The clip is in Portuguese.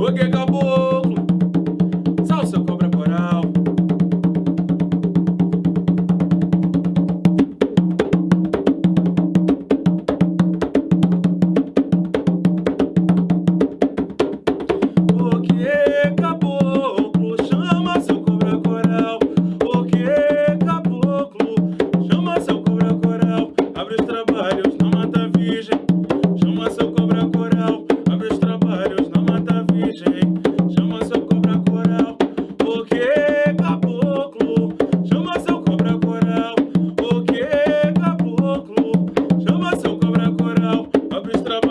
O que caboclo, é salsa cobra coral. O que é caboclo, chama seu cobra coral. O que é caboclo, chama seu cobra coral. Abre os trabalhos na mata virgem. Mr.